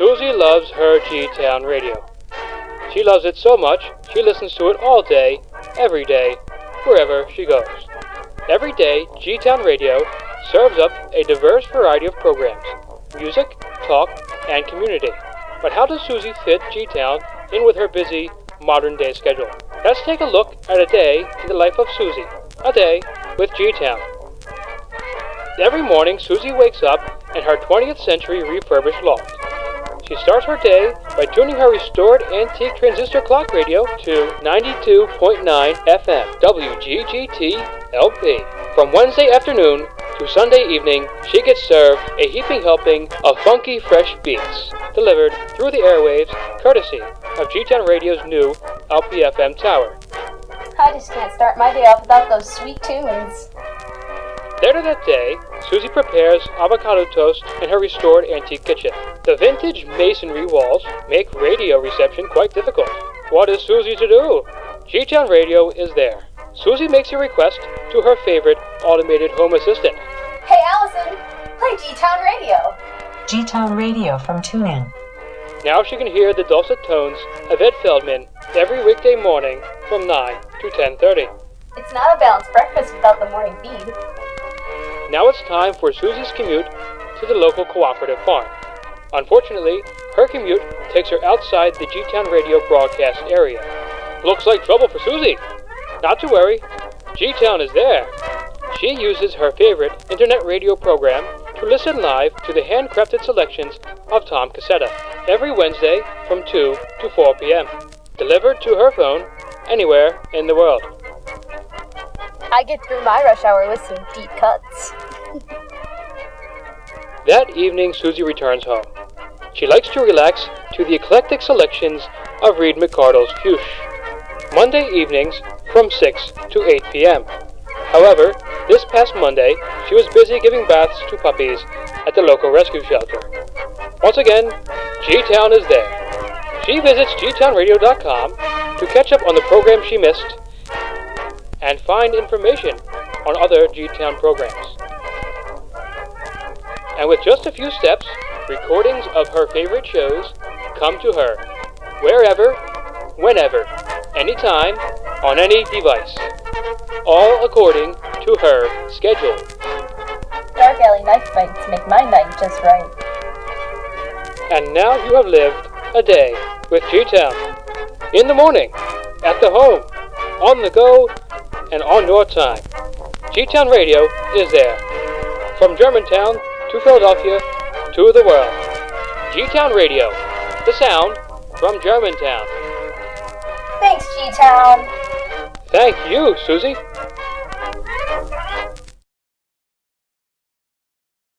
Susie loves her G-Town radio. She loves it so much, she listens to it all day, every day, wherever she goes. Every day, G-Town Radio serves up a diverse variety of programs music, talk, and community. But how does Susie fit G-Town in with her busy, modern day schedule? Let's take a look at a day in the life of Susie. A day with G-Town. Every morning, Susie wakes up in her 20th century refurbished loft. She starts her day by tuning her restored antique transistor clock radio to 92.9 FM WGGT LP. From Wednesday afternoon to Sunday evening, she gets served a heaping helping of funky, fresh beats, delivered through the airwaves courtesy of G-Town Radio's new LPFM tower. I just can't start my day off without those sweet tunes. Later that day, Susie prepares avocado toast in her restored antique kitchen. The vintage masonry walls make radio reception quite difficult. What is Susie to do? G-Town Radio is there. Susie makes a request to her favorite automated home assistant. Hey Allison, play G-Town Radio. G-Town Radio from TuneIn. Now she can hear the dulcet tones of Ed Feldman every weekday morning from 9 to 10:30. It's not a balanced breakfast without the morning feed. Now it's time for Susie's commute to the local cooperative farm. Unfortunately, her commute takes her outside the G-Town radio broadcast area. Looks like trouble for Susie. Not to worry, G-Town is there. She uses her favorite internet radio program to listen live to the handcrafted selections of Tom Cassetta every Wednesday from 2 to 4 p.m. Delivered to her phone anywhere in the world. I get through my rush hour with some deep cuts. That evening, Susie returns home. She likes to relax to the eclectic selections of Reed McCardle's Fuchs. Monday evenings from 6 to 8 p.m. However, this past Monday, she was busy giving baths to puppies at the local rescue shelter. Once again, G-Town is there. She visits gtownradio.com to catch up on the program she missed and find information on other G-Town programs. And with just a few steps, recordings of her favorite shows come to her, wherever, whenever, anytime, on any device, all according to her schedule. Dark alley knife fights make my night just right. And now you have lived a day with G-Town. In the morning, at the home, on the go, and on your time. G-Town Radio is there. From Germantown to Philadelphia to the world. G-Town Radio, the sound from Germantown. Thanks, G-Town. Thank you, Susie.